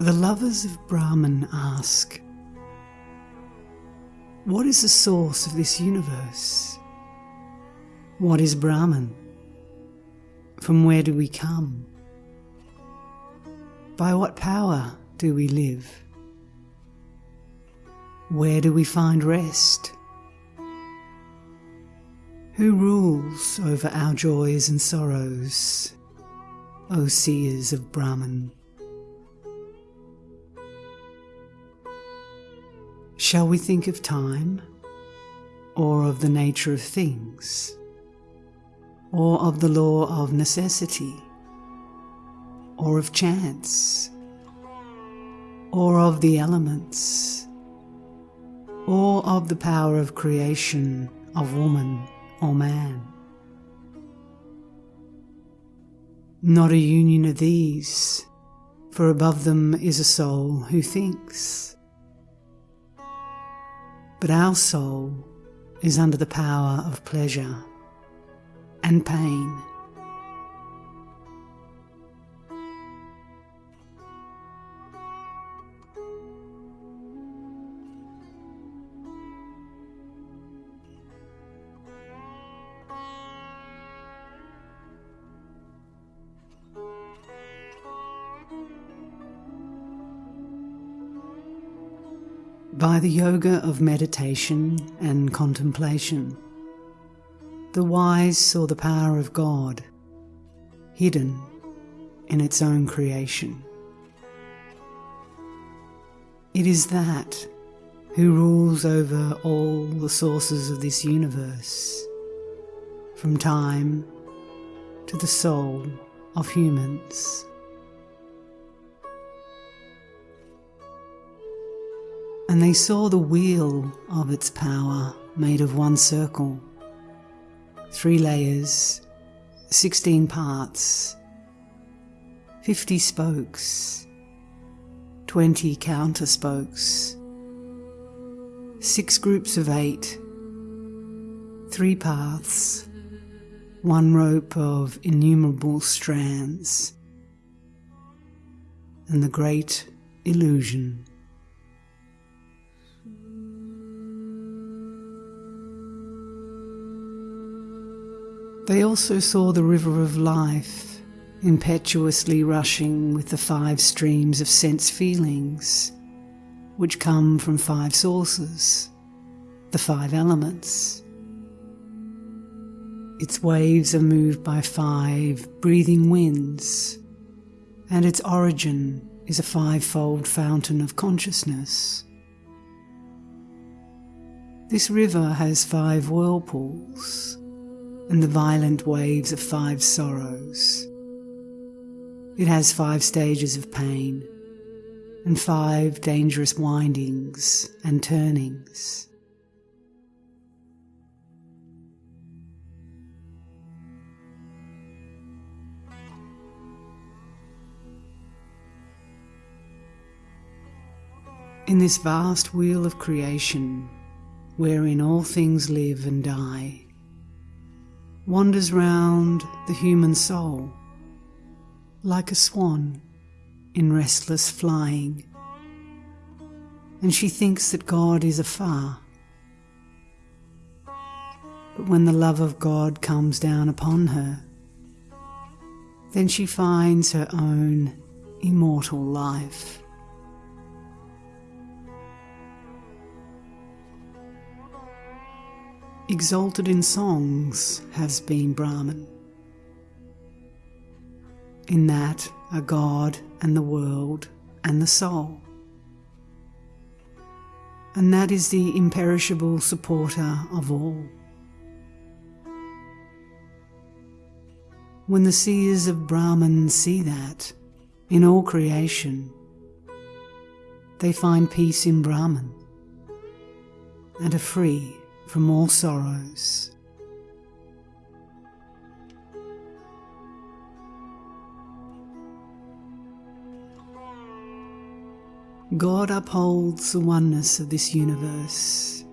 The lovers of Brahman ask, What is the source of this universe? What is Brahman? From where do we come? By what power do we live? Where do we find rest? Who rules over our joys and sorrows, O seers of Brahman? Shall we think of time, or of the nature of things, or of the law of necessity, or of chance, or of the elements, or of the power of creation of woman or man? Not a union of these, for above them is a soul who thinks but our soul is under the power of pleasure and pain. By the yoga of meditation and contemplation. The wise saw the power of God hidden in its own creation. It is that who rules over all the sources of this universe, from time to the soul of humans. And they saw the wheel of its power made of one circle, three layers, sixteen parts, fifty spokes, twenty counter spokes, six groups of eight, three paths, one rope of innumerable strands, and the great illusion. They also saw the river of life, impetuously rushing with the five streams of sense feelings, which come from five sources, the five elements. Its waves are moved by five breathing winds, and its origin is a fivefold fountain of consciousness. This river has five whirlpools and the violent waves of five sorrows. It has five stages of pain and five dangerous windings and turnings. In this vast wheel of creation, wherein all things live and die, wanders round the human soul like a swan in restless flying. And she thinks that God is afar. But when the love of God comes down upon her, then she finds her own immortal life. Exalted in songs has been Brahman. In that are God and the world and the soul. And that is the imperishable supporter of all. When the seers of Brahman see that in all creation, they find peace in Brahman and are free from all sorrows. God upholds the oneness of this universe,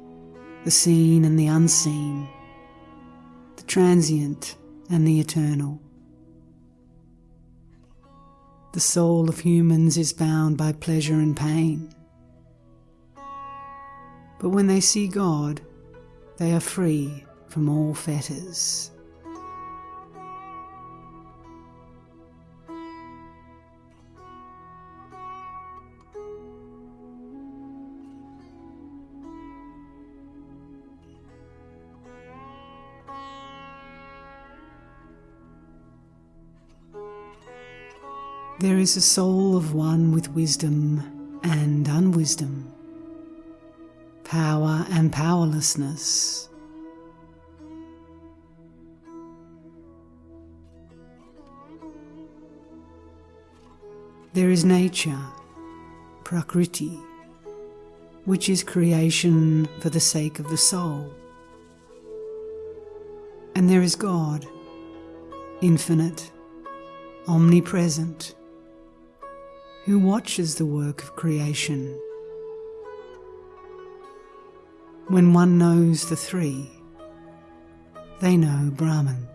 the seen and the unseen, the transient and the eternal. the soul of humans is bound by pleasure and pain. But when they see God, they are free from all fetters. There is a soul of one with wisdom and unwisdom, power and powerlessness. There is nature, Prakriti, which is creation for the sake of the soul. And there is God, infinite, omnipresent who watches the work of creation. When one knows the three, they know Brahman.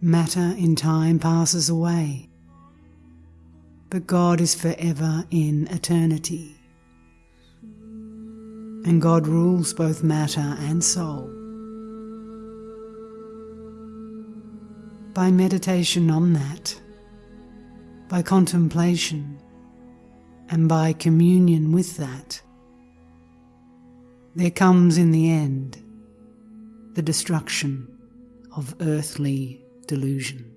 Matter in time passes away but God is forever in eternity. And God rules both matter and soul. By meditation on that, by contemplation, and by communion with that, there comes in the end the destruction of earthly delusion.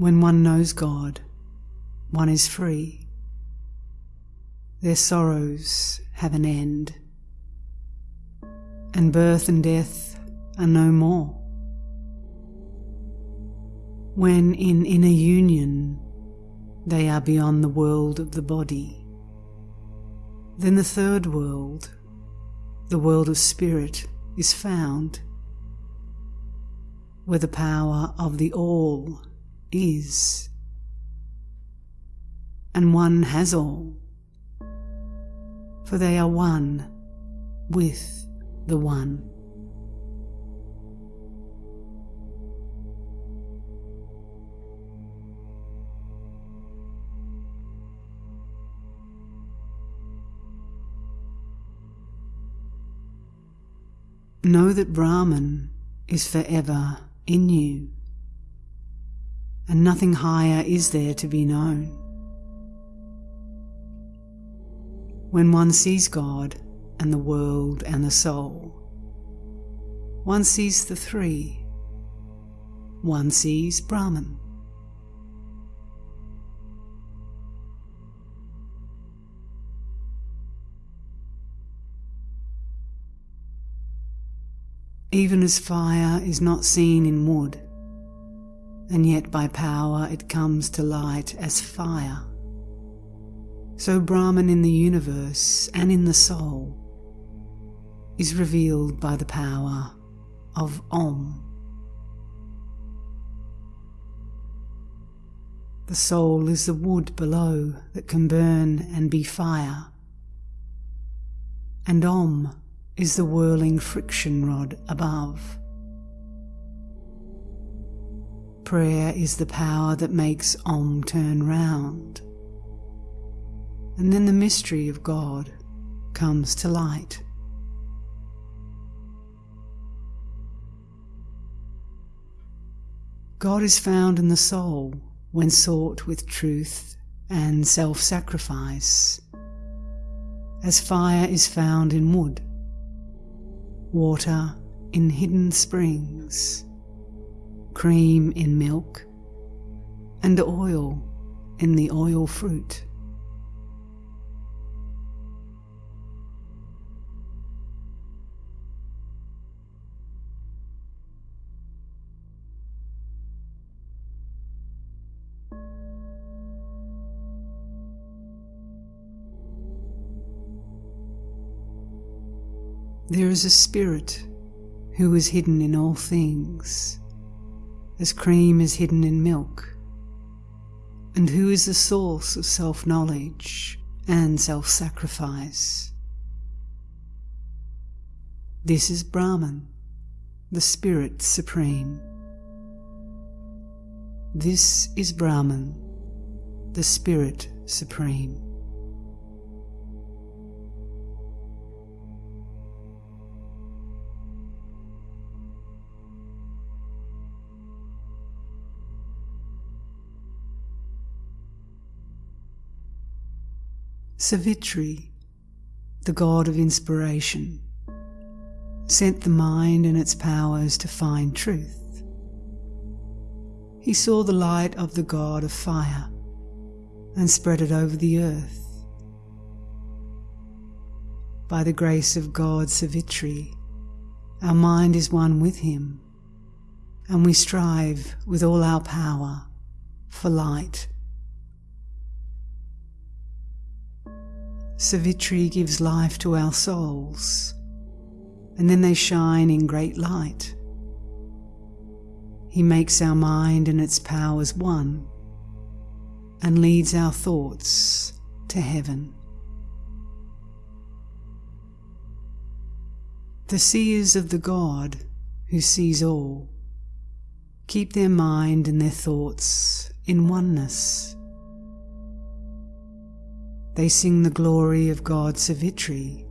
When one knows God, one is free. Their sorrows have an end, and birth and death are no more. When in inner union they are beyond the world of the body, then the third world, the world of spirit, is found, where the power of the All is, and one has all, for they are one with the One. Know that Brahman is forever in you and nothing higher is there to be known. When one sees God and the world and the soul, one sees the three. One sees Brahman. Even as fire is not seen in wood, and yet by power it comes to light as fire. So Brahman in the universe and in the soul is revealed by the power of Om. The soul is the wood below that can burn and be fire, and Om is the whirling friction rod above. Prayer is the power that makes Om turn round. And then the mystery of God comes to light. God is found in the soul when sought with truth and self sacrifice, as fire is found in wood, water in hidden springs cream in milk, and oil in the oil fruit. There is a spirit who is hidden in all things, as cream is hidden in milk, and who is the source of self knowledge and self sacrifice. This is Brahman, the Spirit Supreme. This is Brahman, the Spirit Supreme. Savitri, the god of inspiration, sent the mind and its powers to find truth. He saw the light of the god of fire and spread it over the earth. By the grace of God Savitri, our mind is one with him, and we strive with all our power for light Savitri gives life to our souls, and then they shine in great light. He makes our mind and its powers one, and leads our thoughts to heaven. The seers of the God who sees all keep their mind and their thoughts in oneness. They sing the glory of God Savitri,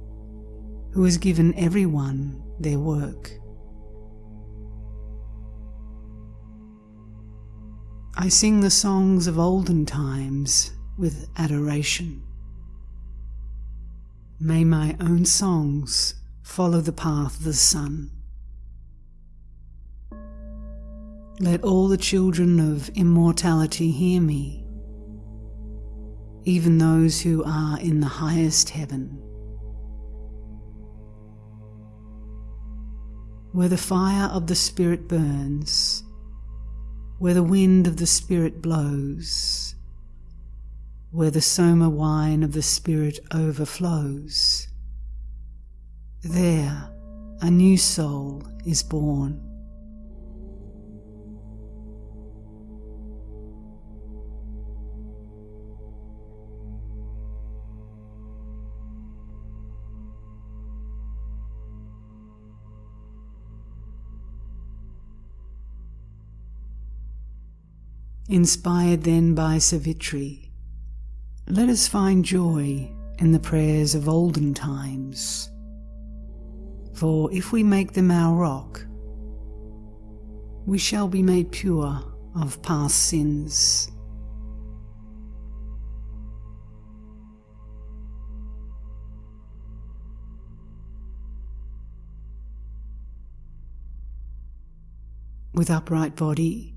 who has given everyone their work. I sing the songs of olden times with adoration. May my own songs follow the path of the sun. Let all the children of immortality hear me even those who are in the highest heaven. Where the fire of the Spirit burns, where the wind of the Spirit blows, where the soma wine of the Spirit overflows, there a new soul is born. Inspired then by Savitri, let us find joy in the prayers of olden times. For if we make them our rock, we shall be made pure of past sins. With upright body,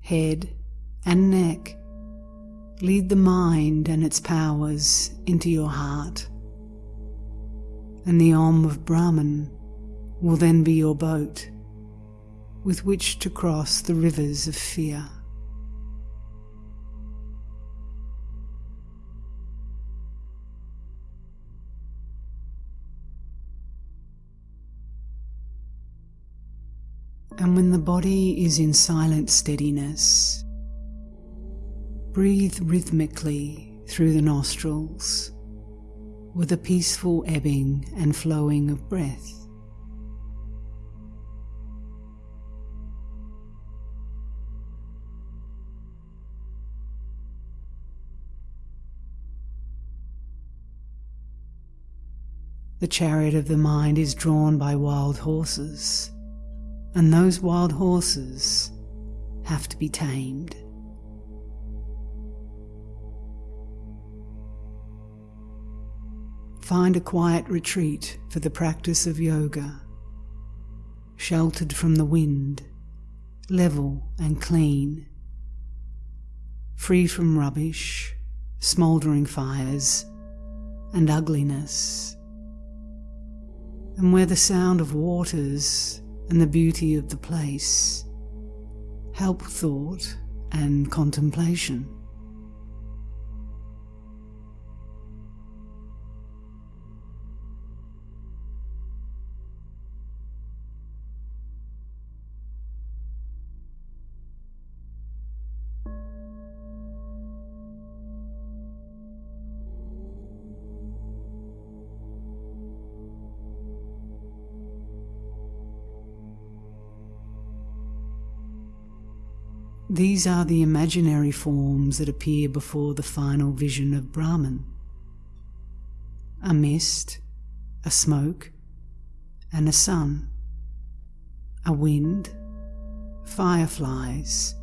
head, and neck. Lead the mind and its powers into your heart. And the Om of Brahman will then be your boat with which to cross the rivers of fear. And when the body is in silent steadiness, Breathe rhythmically through the nostrils with a peaceful ebbing and flowing of breath. The chariot of the mind is drawn by wild horses, and those wild horses have to be tamed. Find a quiet retreat for the practice of yoga, sheltered from the wind, level and clean. free from rubbish, smouldering fires, and ugliness, and where the sound of waters and the beauty of the place help thought and contemplation. These are the imaginary forms that appear before the final vision of Brahman. A mist, a smoke, and a sun, a wind, fireflies,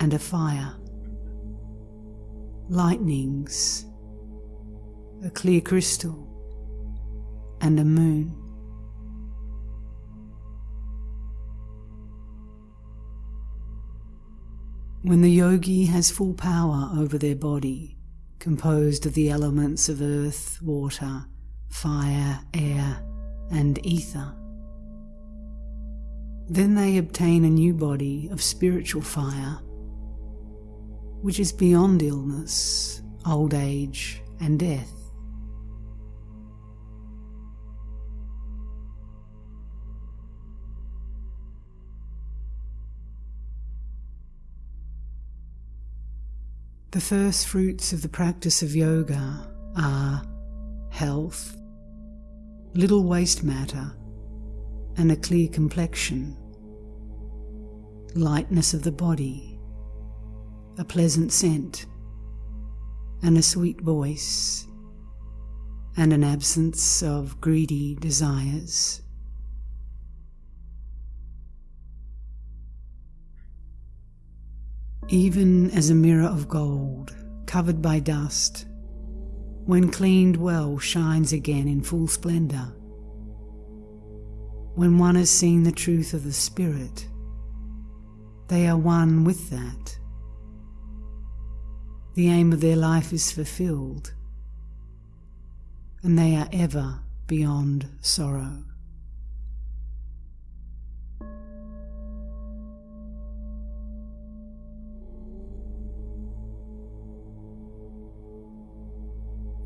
and a fire, lightnings, a clear crystal, and a moon. When the yogi has full power over their body, composed of the elements of earth, water, fire, air, and ether, then they obtain a new body of spiritual fire, which is beyond illness, old age, and death. The first fruits of the practice of yoga are health, little waste matter, and a clear complexion, lightness of the body, a pleasant scent, and a sweet voice, and an absence of greedy desires. Even as a mirror of gold covered by dust, when cleaned well, shines again in full splendour. When one has seen the truth of the Spirit, they are one with that. The aim of their life is fulfilled, and they are ever beyond sorrow.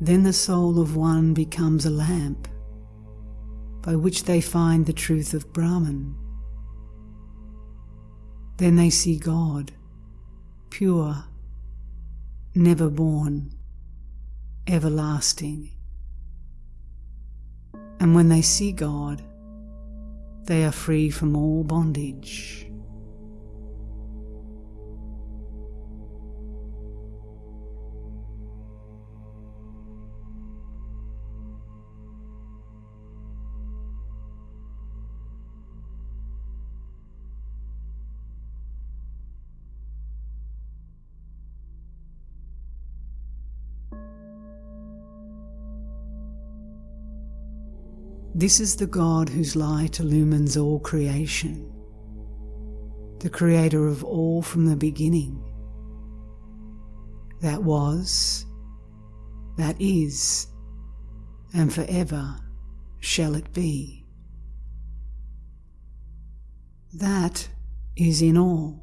Then the soul of one becomes a lamp by which they find the truth of Brahman. Then they see God, pure, never born, everlasting. And when they see God, they are free from all bondage. This is the God whose light illumines all creation, the creator of all from the beginning. That was, that is, and forever shall it be. That is in all,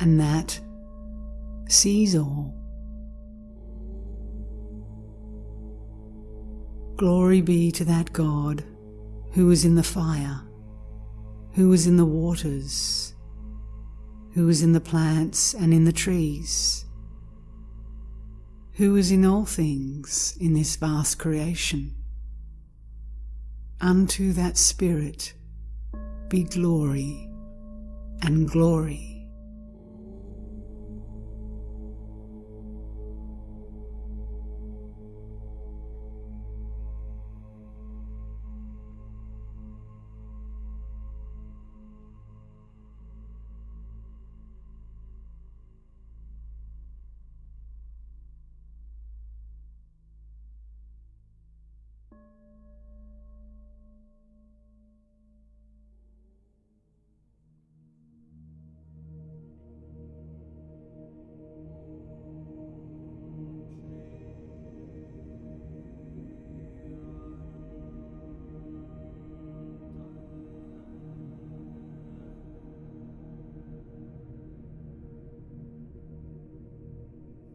and that sees all. Glory be to that God who was in the fire, who was in the waters, who was in the plants and in the trees, who was in all things in this vast creation. Unto that Spirit be glory and glory.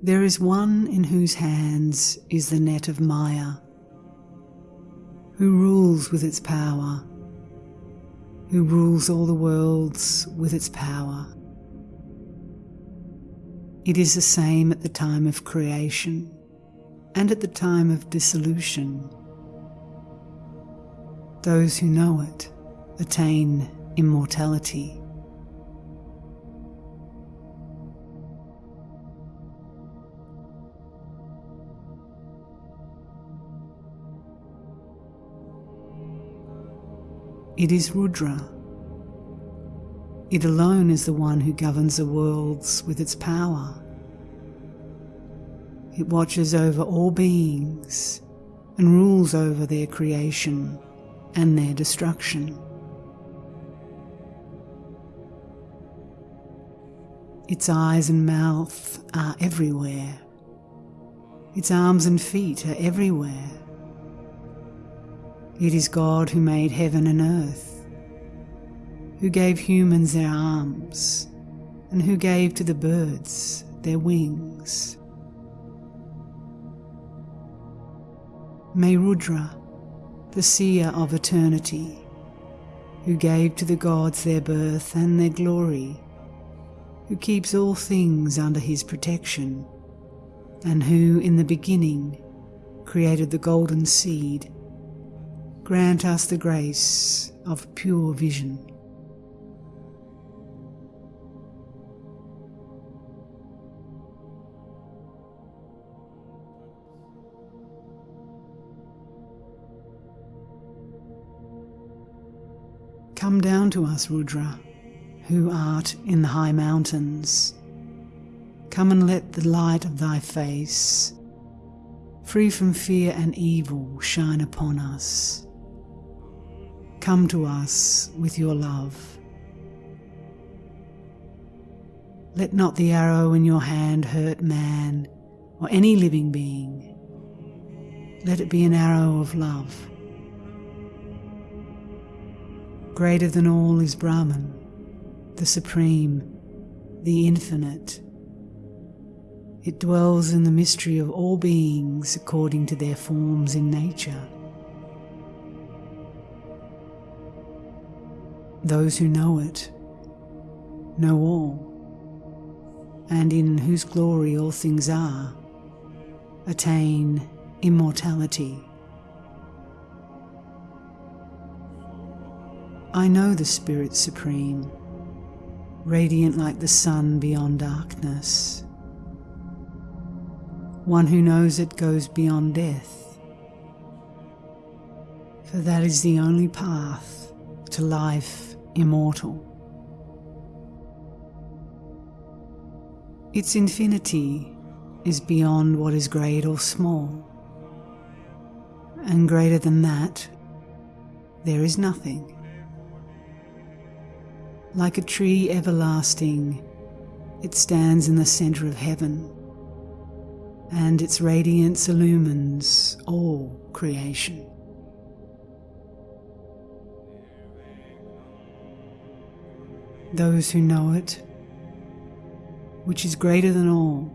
There is one in whose hands is the net of Maya, who rules with its power, who rules all the worlds with its power. It is the same at the time of creation and at the time of dissolution. Those who know it attain immortality. It is Rudra. It alone is the one who governs the worlds with its power. It watches over all beings and rules over their creation and their destruction. Its eyes and mouth are everywhere. Its arms and feet are everywhere. It is God who made heaven and earth, who gave humans their arms, and who gave to the birds their wings. May Rudra, the seer of eternity, who gave to the gods their birth and their glory, who keeps all things under his protection, and who in the beginning created the golden seed grant us the grace of pure vision. Come down to us, Rudra, who art in the high mountains. Come and let the light of thy face, free from fear and evil, shine upon us. Come to us with your love. Let not the arrow in your hand hurt man or any living being. Let it be an arrow of love. Greater than all is Brahman, the Supreme, the Infinite. It dwells in the mystery of all beings according to their forms in nature. Those who know it know all, and in whose glory all things are, attain immortality. I know the Spirit Supreme, radiant like the sun beyond darkness. One who knows it goes beyond death, for that is the only path to life immortal. Its infinity is beyond what is great or small, and greater than that, there is nothing. Like a tree everlasting, it stands in the center of heaven, and its radiance illumines all creation. Those who know it, which is greater than all,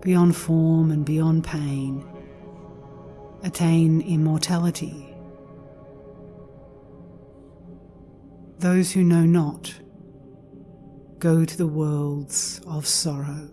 beyond form and beyond pain, attain immortality. Those who know not go to the worlds of sorrow.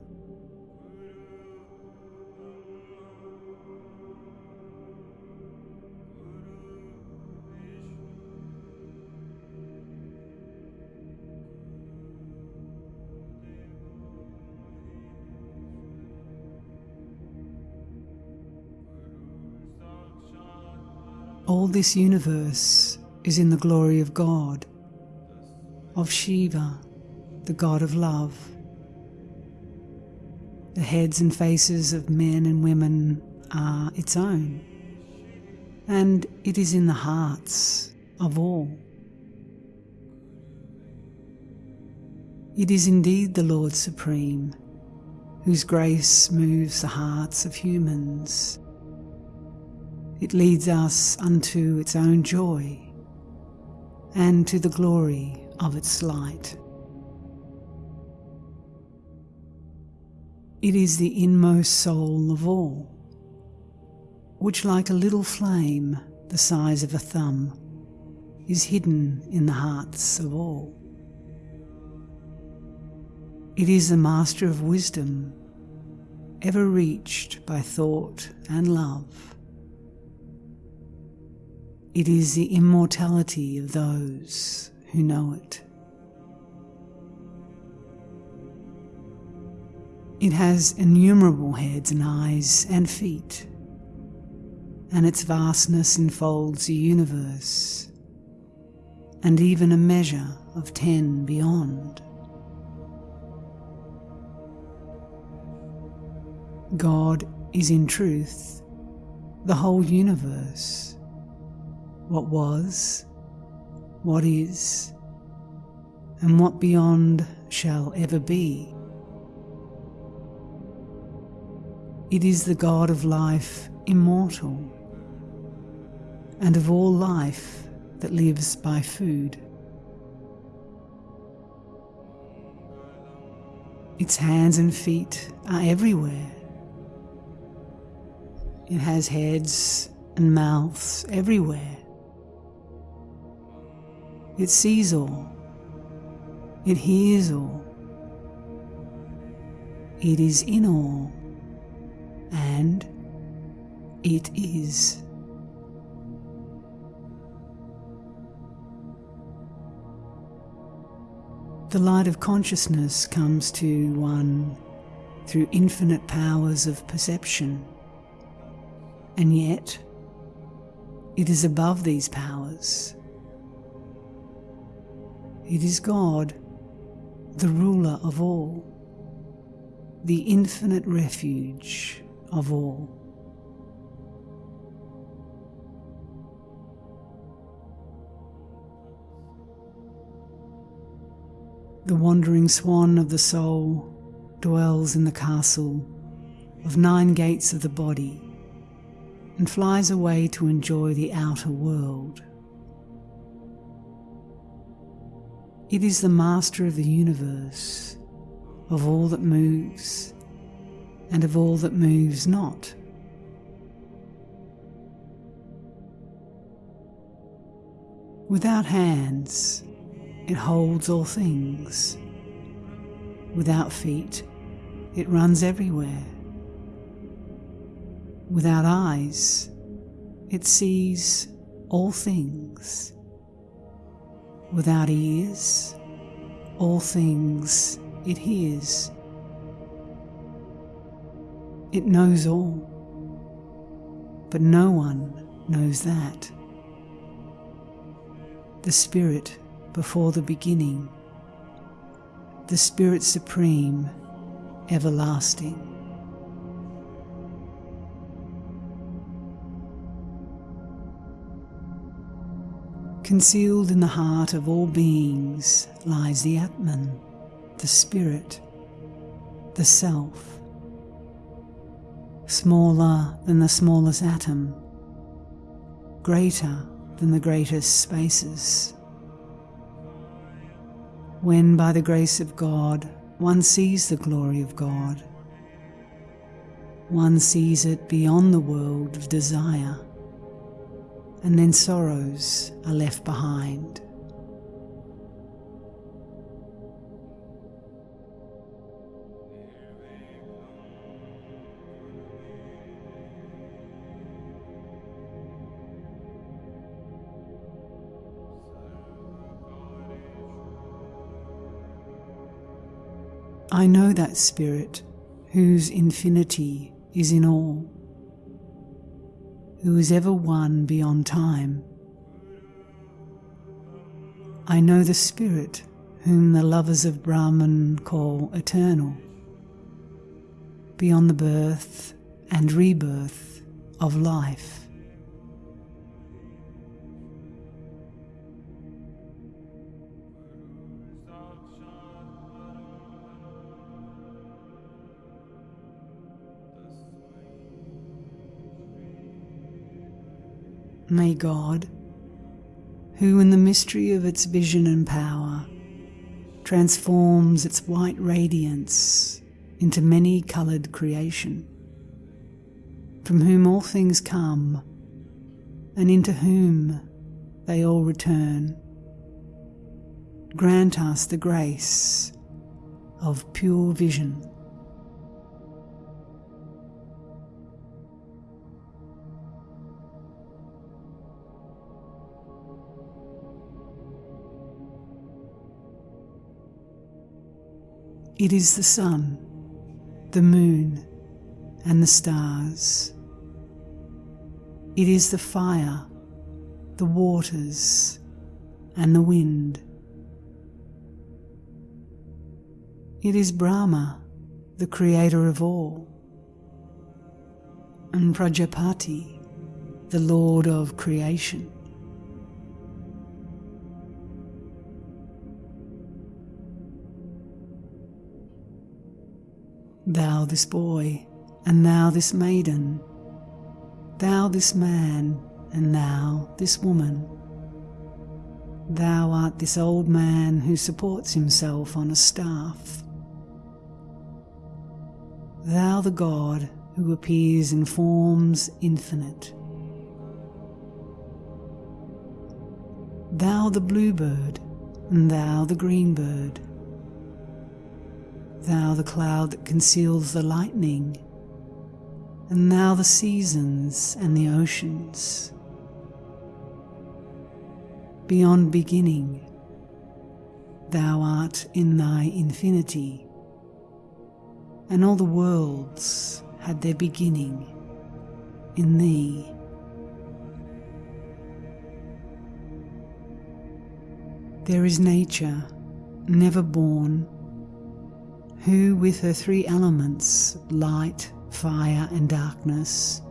All this universe is in the glory of God, of Shiva, the God of love. The heads and faces of men and women are its own, and it is in the hearts of all. It is indeed the Lord Supreme, whose grace moves the hearts of humans it leads us unto its own joy and to the glory of its light. It is the inmost soul of all, which, like a little flame the size of a thumb, is hidden in the hearts of all. It is the master of wisdom, ever reached by thought and love. It is the immortality of those who know it. It has innumerable heads and eyes and feet, and its vastness enfolds the universe, and even a measure of ten beyond. God is in truth the whole universe, what was, what is, and what beyond shall ever be. It is the God of life immortal, and of all life that lives by food. Its hands and feet are everywhere. It has heads and mouths everywhere. It sees all. It hears all. It is in all. And it is. The light of consciousness comes to one through infinite powers of perception, and yet it is above these powers. It is God, the ruler of all, the infinite refuge of all. The wandering swan of the soul dwells in the castle of nine gates of the body and flies away to enjoy the outer world. It is the master of the universe, of all that moves and of all that moves not. Without hands, it holds all things. Without feet, it runs everywhere. Without eyes, it sees all things. Without ears, all things it hears. It knows all, but no one knows that. The Spirit before the beginning, the Spirit Supreme, everlasting. Concealed in the heart of all beings lies the Atman, the Spirit, the Self smaller than the smallest atom, greater than the greatest spaces. When by the grace of God one sees the glory of God, one sees it beyond the world of desire, and then sorrows are left behind. I know that Spirit whose infinity is in all, who is ever one beyond time. I know the Spirit whom the lovers of Brahman call eternal, beyond the birth and rebirth of life. May God, who in the mystery of its vision and power transforms its white radiance into many coloured creation, from whom all things come, and into whom they all return. Grant us the grace of pure vision. It is the sun, the moon, and the stars. It is the fire, the waters, and the wind. It is Brahma, the creator of all, and Prajapati, the lord of creation. Thou this boy, and thou this maiden, thou this man, and thou this woman. Thou art this old man who supports himself on a staff. Thou the God who appears in forms infinite. Thou the bluebird, and thou the green bird thou the cloud that conceals the lightning, and thou the seasons and the oceans. Beyond beginning, thou art in thy infinity, and all the worlds had their beginning in thee. There is nature, never born who, with her three elements light, fire, and darkness,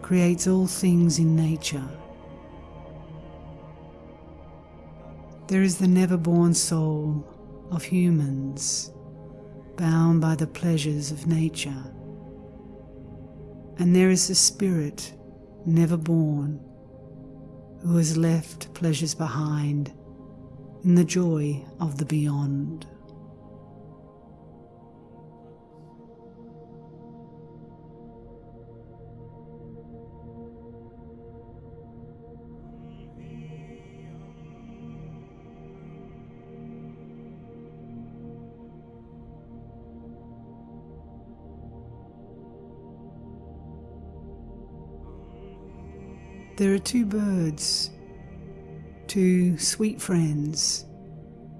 creates all things in nature. There is the never born soul of humans, bound by the pleasures of nature. And there is the spirit never born, who has left pleasures behind in the joy of the beyond. There are two birds, two sweet friends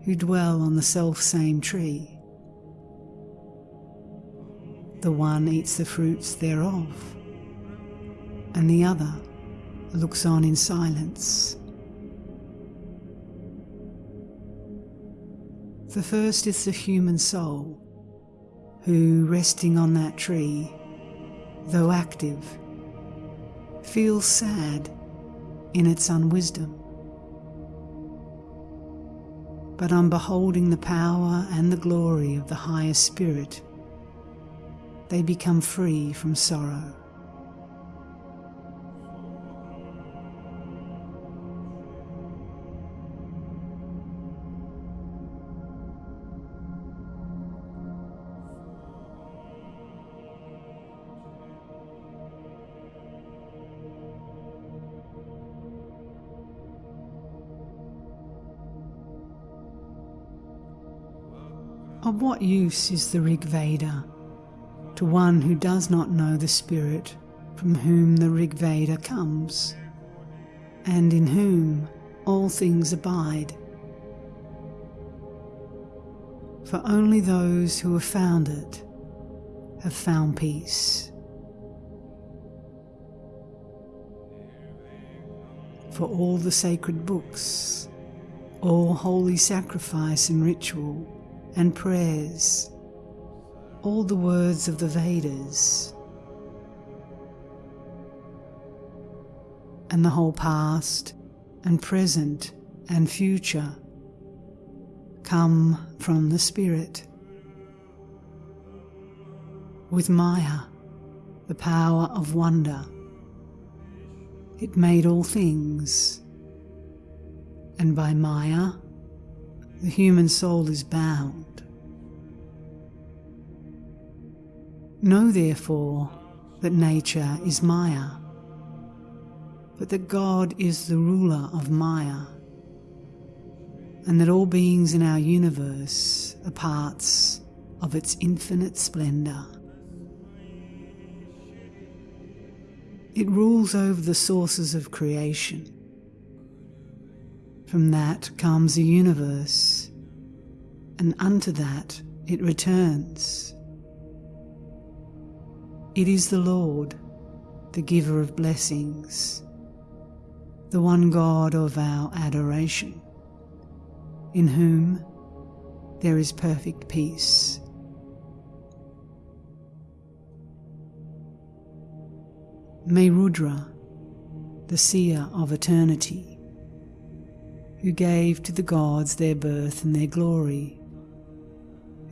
who dwell on the self same tree. The one eats the fruits thereof, and the other looks on in silence. The first is the human soul, who, resting on that tree, though active, feels sad in its unwisdom. But on beholding the power and the glory of the higher spirit, they become free from sorrow. What use is the Rig Veda to one who does not know the Spirit from whom the Rig Veda comes, and in whom all things abide? For only those who have found it have found peace. For all the sacred books, all holy sacrifice and ritual, and prayers, all the words of the Vedas, and the whole past and present and future come from the Spirit. With Maya, the power of wonder, it made all things, and by Maya, the human soul is bound. Know therefore that nature is Maya, but that God is the ruler of Maya, and that all beings in our universe are parts of its infinite splendour. It rules over the sources of creation. From that comes the universe, and unto that it returns. It is the Lord, the giver of blessings, the one God of our adoration, in whom there is perfect peace. May Rudra, the seer of eternity, who gave to the gods their birth and their glory,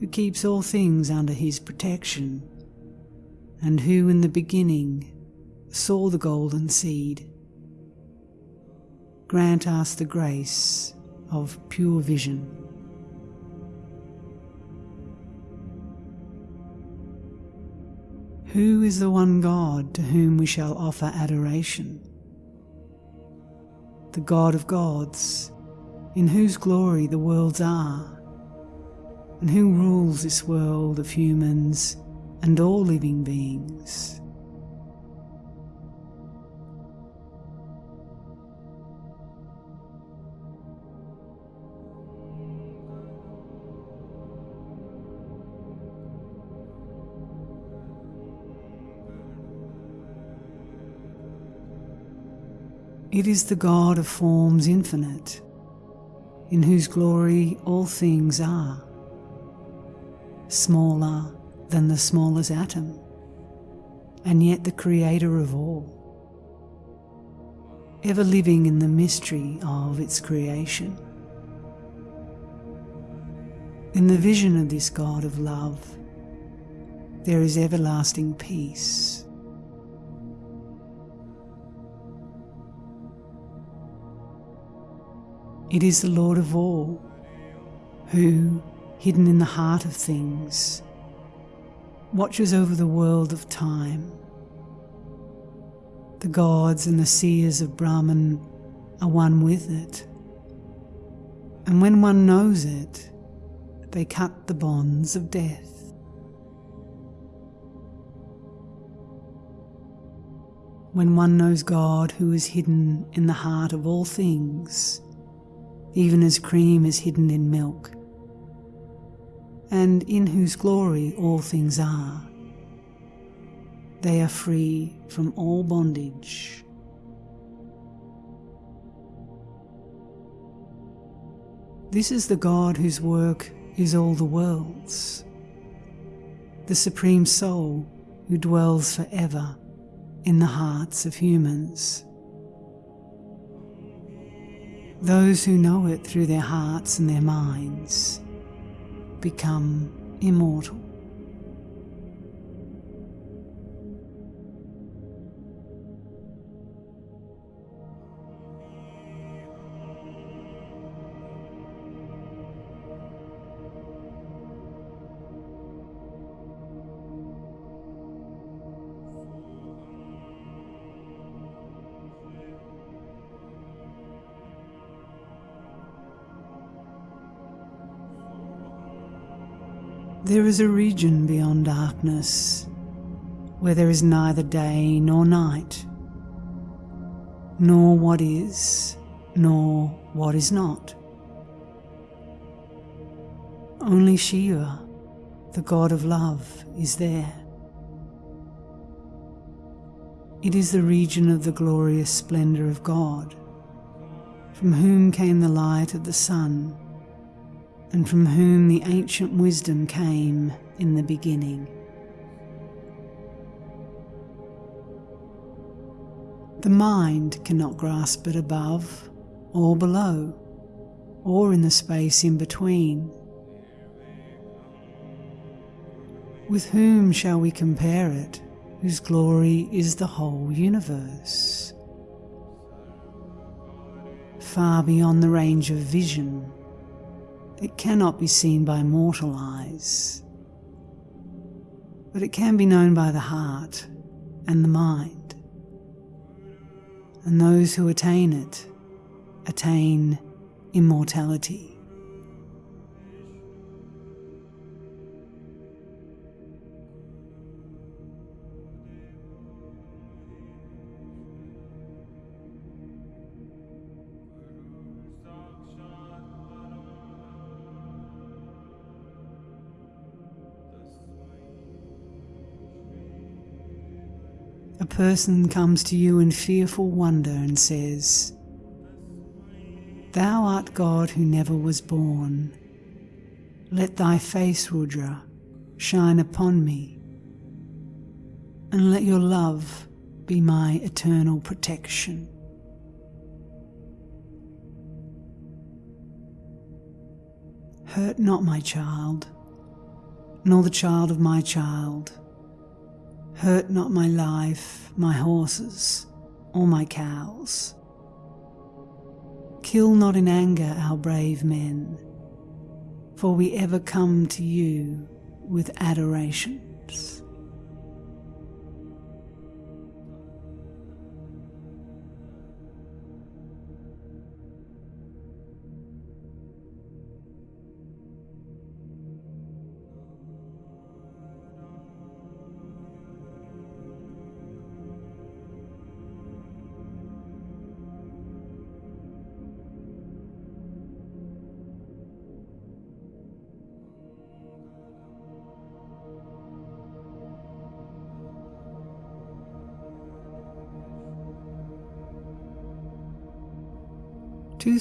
who keeps all things under his protection, and who in the beginning saw the golden seed, grant us the grace of pure vision. Who is the one God to whom we shall offer adoration? The God of gods, in whose glory the worlds are, and who rules this world of humans and all living beings. It is the God of forms infinite, in whose glory all things are, smaller than the smallest atom, and yet the creator of all, ever living in the mystery of its creation. In the vision of this God of love, there is everlasting peace. It is the Lord of all, who, hidden in the heart of things, watches over the world of time. The gods and the seers of Brahman are one with it, and when one knows it, they cut the bonds of death. When one knows God who is hidden in the heart of all things, even as cream is hidden in milk, and in whose glory all things are. They are free from all bondage. This is the God whose work is all the worlds, the Supreme Soul who dwells forever in the hearts of humans. Those who know it through their hearts and their minds become immortal. There is a region beyond darkness where there is neither day nor night, nor what is, nor what is not. Only Shiva, the god of love, is there. It is the region of the glorious splendour of God, from whom came the light of the sun and from whom the ancient wisdom came in the beginning. The mind cannot grasp it above or below, or in the space in between. With whom shall we compare it, whose glory is the whole universe? Far beyond the range of vision it cannot be seen by mortal eyes. but it can be known by the heart and the mind. And those who attain it attain immortality. A person comes to you in fearful wonder and says, Thou art God who never was born. Let thy face, Rudra, shine upon me, and let your love be my eternal protection. Hurt not my child, nor the child of my child Hurt not my life, my horses, or my cows. Kill not in anger our brave men, for we ever come to you with adorations.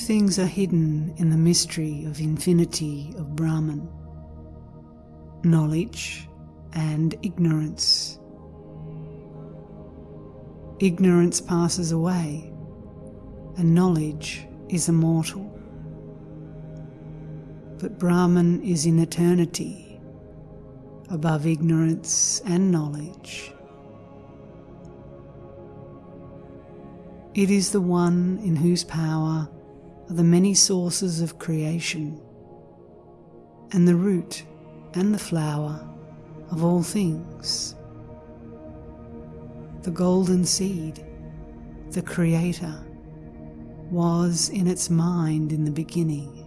Things are hidden in the mystery of infinity of Brahman knowledge and ignorance. Ignorance passes away, and knowledge is immortal. But Brahman is in eternity, above ignorance and knowledge. It is the one in whose power are the many sources of creation, and the root and the flower of all things. The golden seed, the Creator, was in its mind in the beginning,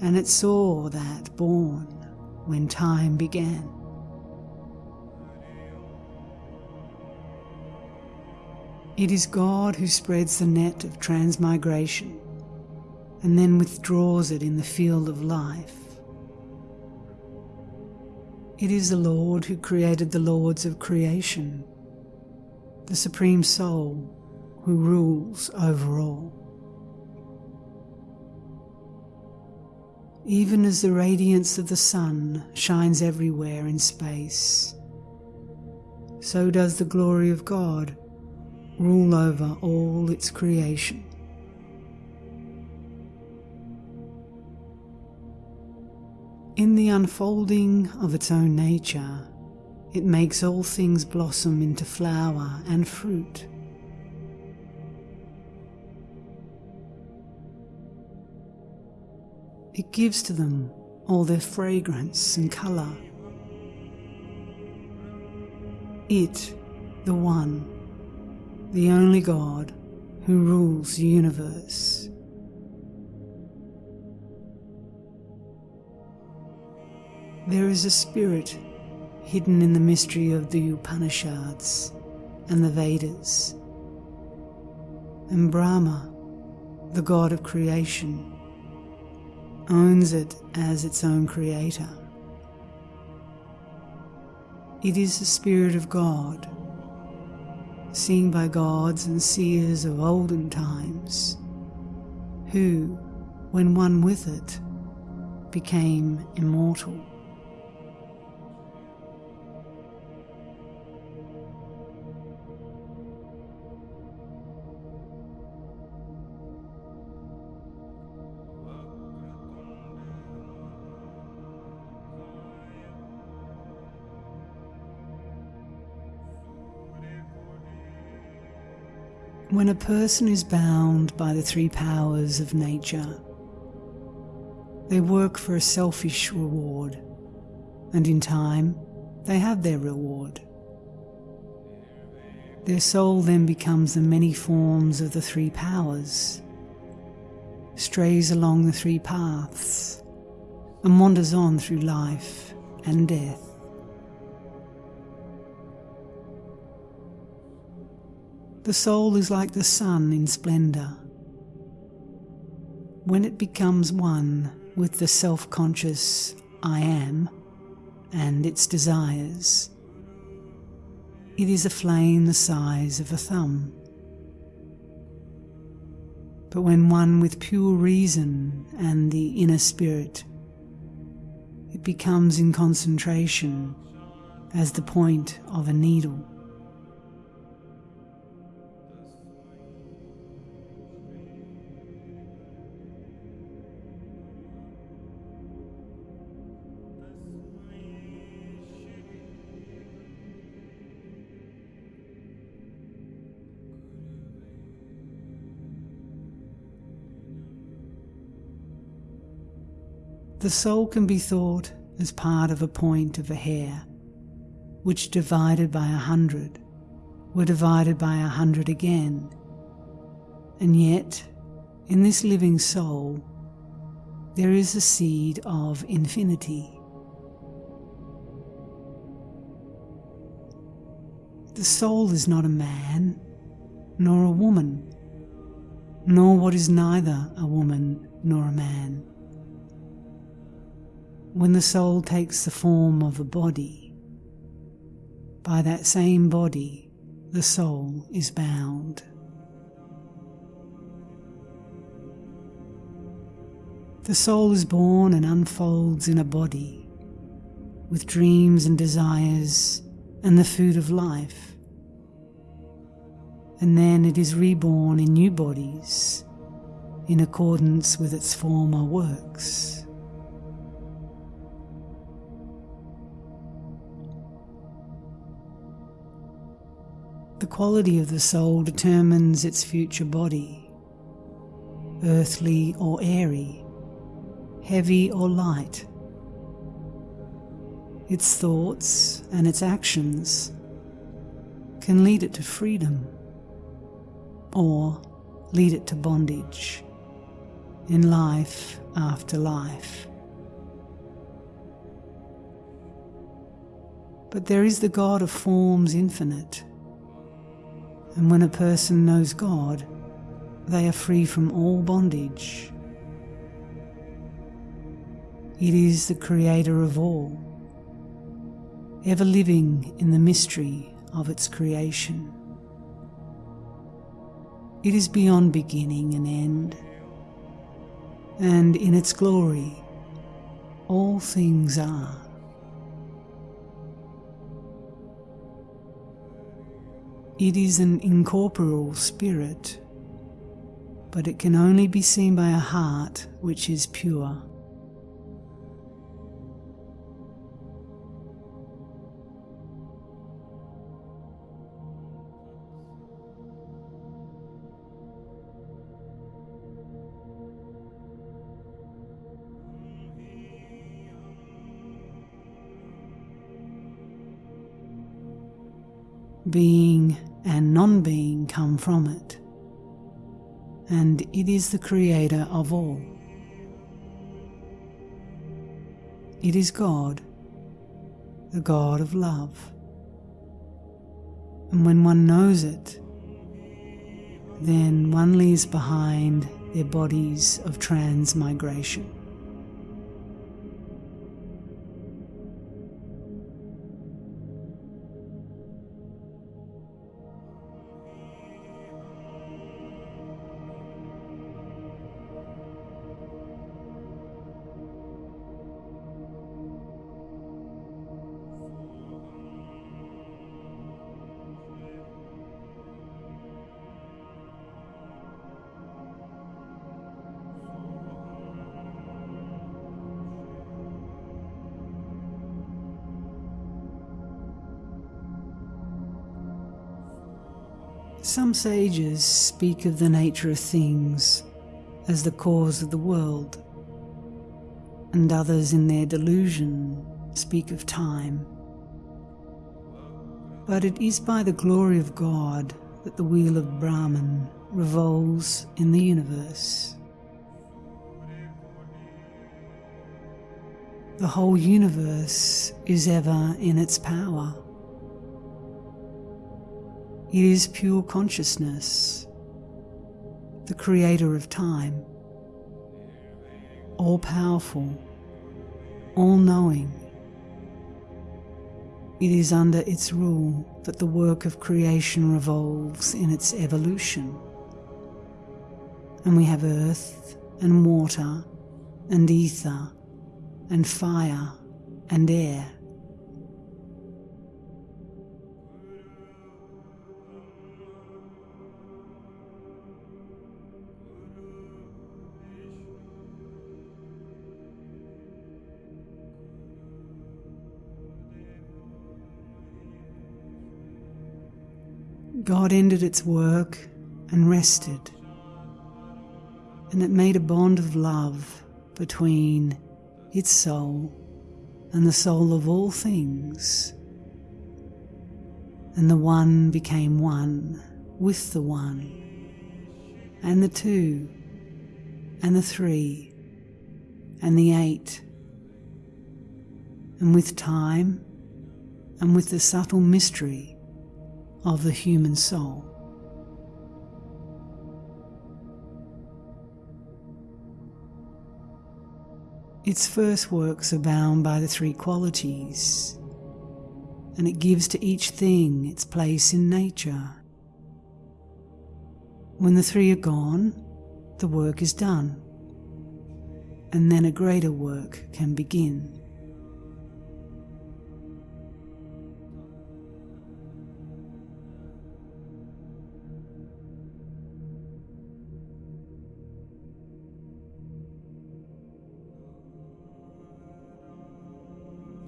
and it saw that born when time began. It is God who spreads the net of transmigration and then withdraws it in the field of life. It is the Lord who created the Lords of creation, the Supreme Soul who rules over all. Even as the radiance of the sun shines everywhere in space, so does the glory of God rule over all its creation. In the unfolding of its own nature, it makes all things blossom into flower and fruit. It gives to them all their fragrance and colour. It, the One, the only God who rules the universe. There is a spirit hidden in the mystery of the Upanishads and the Vedas. And Brahma, the God of creation, owns it as its own creator. It is the Spirit of God seen by gods and seers of olden times, who, when one with it, became immortal. When a person is bound by the three powers of nature, they work for a selfish reward, and in time they have their reward. Their soul then becomes the many forms of the three powers, strays along the three paths, and wanders on through life and death. The soul is like the sun in splendour. When it becomes one with the self conscious I am and its desires, it is a flame the size of a thumb. But when one with pure reason and the inner spirit, it becomes in concentration as the point of a needle. The soul can be thought as part of a point of a hair, which divided by a hundred were divided by a hundred again. And yet, in this living soul, there is a seed of infinity. The soul is not a man, nor a woman, nor what is neither a woman nor a man when the soul takes the form of a body, by that same body the soul is bound. The soul is born and unfolds in a body with dreams and desires and the food of life. And then it is reborn in new bodies in accordance with its former works. The quality of the soul determines its future body, earthly or airy, heavy or light. Its thoughts and its actions can lead it to freedom or lead it to bondage in life after life. But there is the God of forms infinite and when a person knows God, they are free from all bondage. It is the creator of all, ever living in the mystery of its creation. It is beyond beginning and end, and in its glory, all things are. It is an incorporeal spirit, but it can only be seen by a heart which is pure. Being and non being come from it, and it is the creator of all. It is God, the God of love. And when one knows it, then one leaves behind their bodies of transmigration. Some sages speak of the nature of things as the cause of the world, and others in their delusion speak of time But it is by the glory of God that the wheel of Brahman revolves in the universe. The whole universe is ever in its power. It is pure consciousness, the creator of time, all powerful, all knowing. It is under its rule that the work of creation revolves in its evolution. And we have earth and water and ether and fire and air. God ended its work and rested, and it made a bond of love between its soul and the soul of all things. And the one became one with the one, and the two, and the three, and the eight. And with time, and with the subtle mystery of the human soul. Its first works are bound by the three qualities, and it gives to each thing its place in nature. When the three are gone, the work is done, and then a greater work can begin.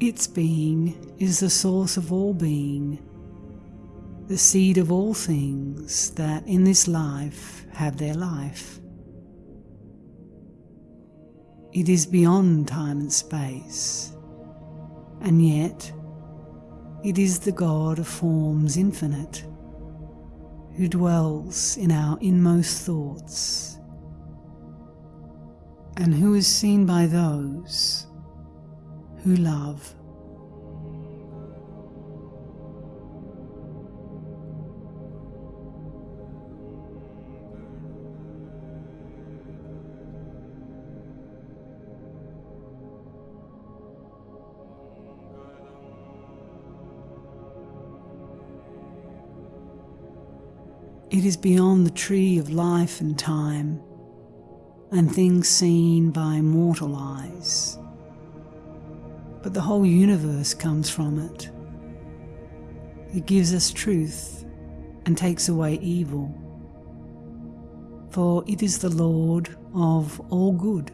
Its being is the source of all being, the seed of all things that in this life have their life. It is beyond time and space, and yet it is the God of forms infinite who dwells in our inmost thoughts and who is seen by those who love. It is beyond the tree of life and time and things seen by mortal eyes but the whole universe comes from it. It gives us truth and takes away evil, for it is the Lord of all good.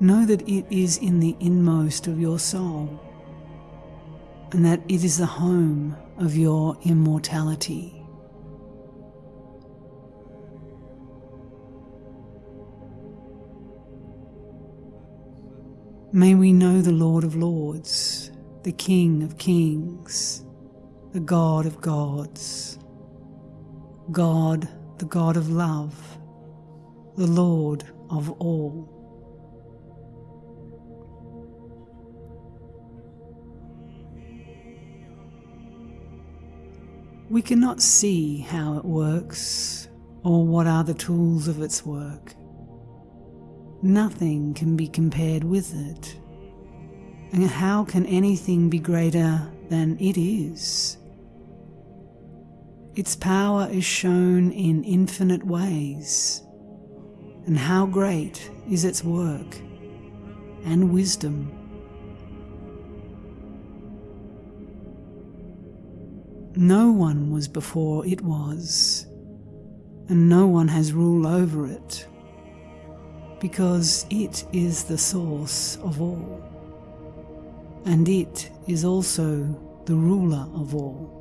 Know that it is in the inmost of your soul, and that it is the home of your immortality. May we know the Lord of Lords, the King of Kings, the God of Gods, God, the God of love, the Lord of all. We cannot see how it works or what are the tools of its work. Nothing can be compared with it. And how can anything be greater than it is? Its power is shown in infinite ways. And how great is its work and wisdom. No one was before it was, and no one has rule over it because it is the source of all, and it is also the ruler of all.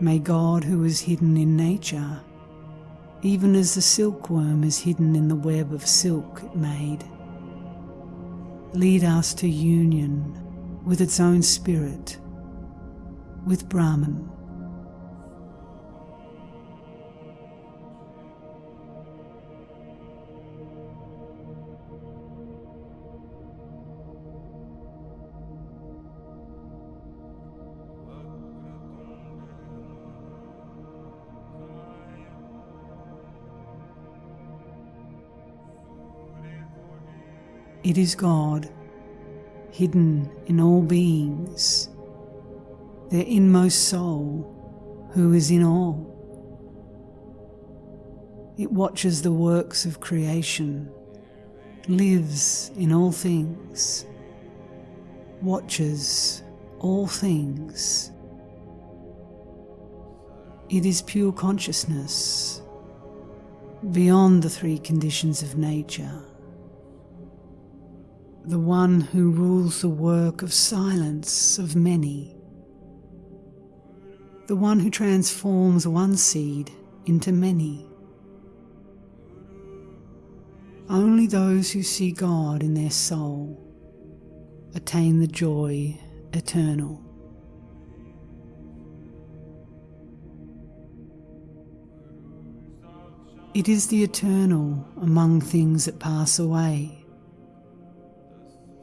May God, who is hidden in nature, even as the silkworm is hidden in the web of silk it made, lead us to union with its own spirit, with Brahman. It is God, hidden in all beings, their inmost soul, who is in all. It watches the works of creation, lives in all things, watches all things. It is pure consciousness, beyond the three conditions of nature the one who rules the work of silence of many, the one who transforms one seed into many. Only those who see God in their soul attain the joy eternal. It is the eternal among things that pass away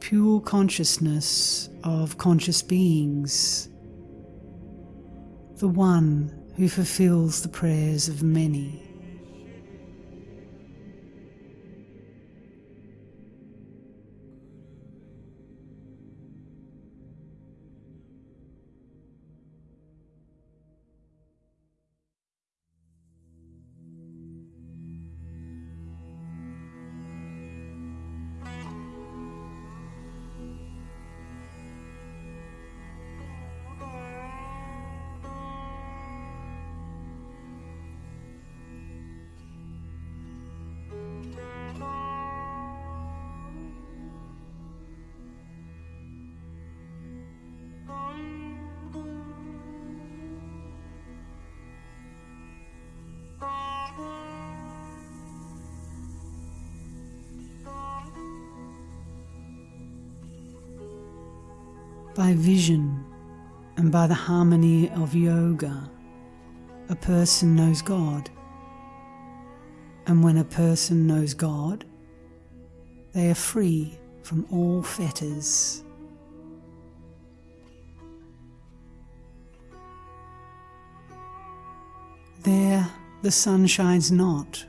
pure consciousness of conscious beings, the one who fulfills the prayers of many. By vision and by the harmony of yoga, a person knows God. And when a person knows God, they are free from all fetters. There the sun shines not,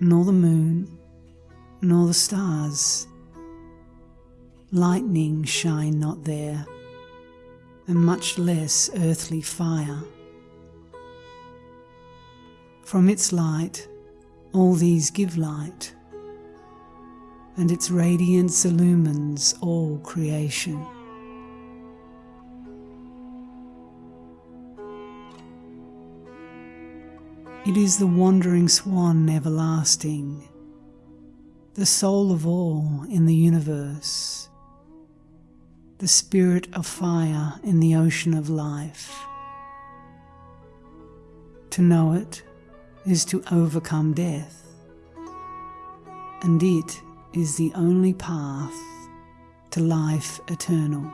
nor the moon, nor the stars Lightning shine not there, and much less earthly fire. From its light, all these give light, and its radiance illumines all creation. It is the wandering swan everlasting, the soul of all in the universe the spirit of fire in the ocean of life. To know it is to overcome death, and it is the only path to life eternal.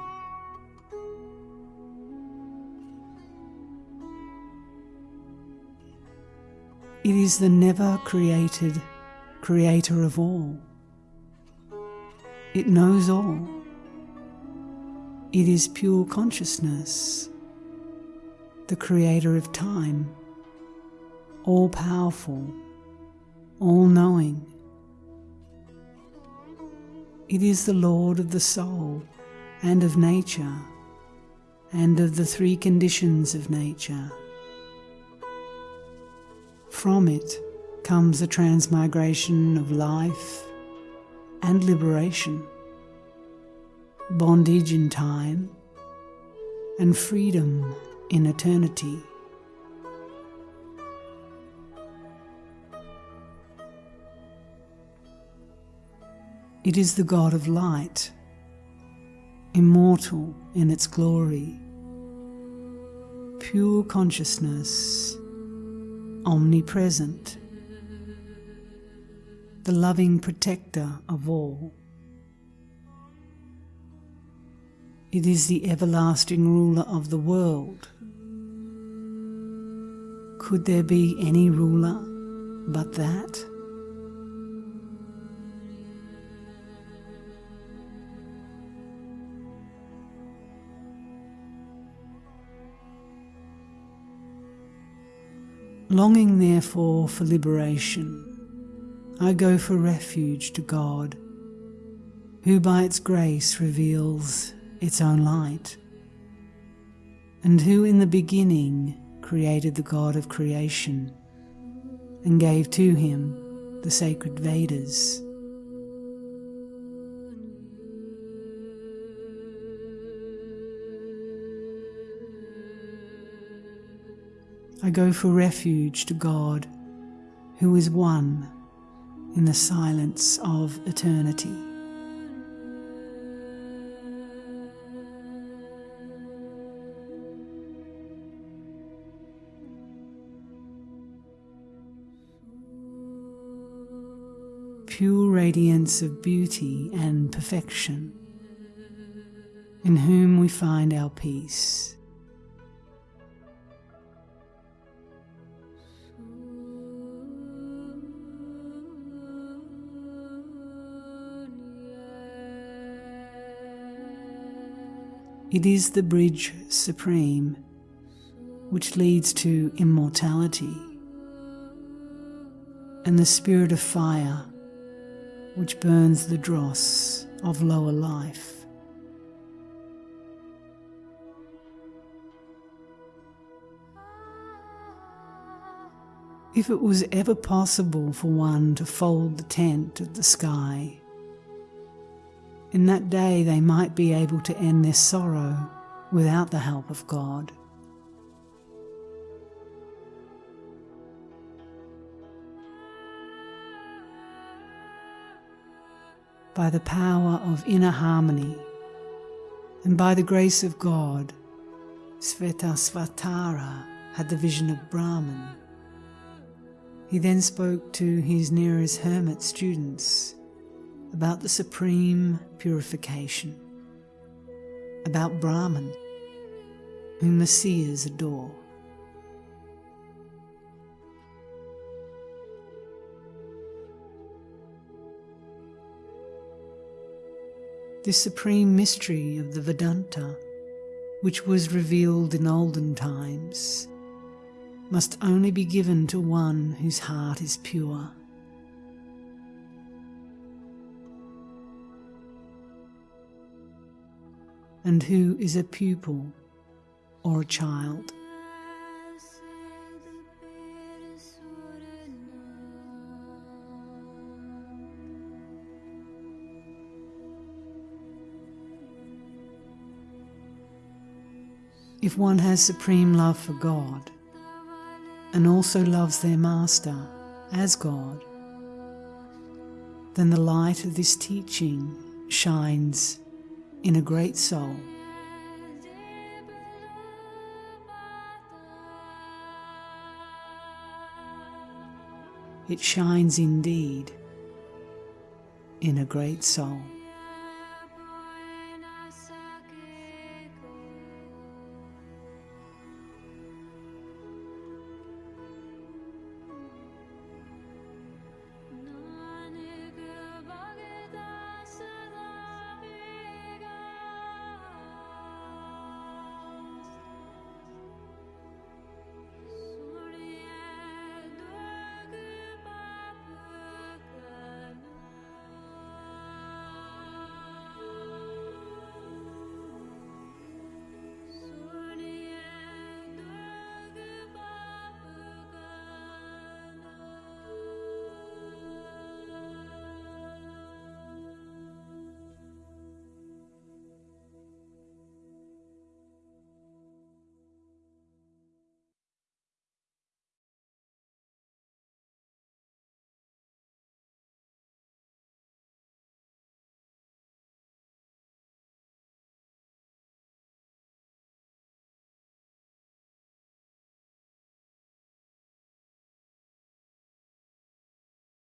It is the never created creator of all. It knows all it is pure consciousness, the creator of time, all powerful, all knowing. It is the Lord of the soul and of nature and of the three conditions of nature. From it comes the transmigration of life and liberation bondage in time, and freedom in eternity. It is the God of light, immortal in its glory, pure consciousness, omnipresent, the loving protector of all. It is the everlasting ruler of the world. Could there be any ruler but that? Longing therefore for liberation, I go for refuge to God, who by its grace reveals its own light, and who in the beginning created the God of creation and gave to him the sacred Vedas. I go for refuge to God, who is one in the silence of eternity. Pure radiance of beauty and perfection, in whom we find our peace. It is the bridge supreme which leads to immortality, and the spirit of fire which burns the dross of lower life. If it was ever possible for one to fold the tent of the sky in that day they might be able to end their sorrow without the help of God. By the power of inner harmony and by the grace of God, Svetasvatara had the vision of Brahman. He then spoke to his nearest hermit students about the supreme purification, about Brahman, whom the seers adore. This supreme mystery of the Vedanta, which was revealed in olden times, must only be given to one whose heart is pure. and who is a pupil or a child. If one has supreme love for God and also loves their Master as God, then the light of this teaching shines in a great soul. It shines indeed in a great soul.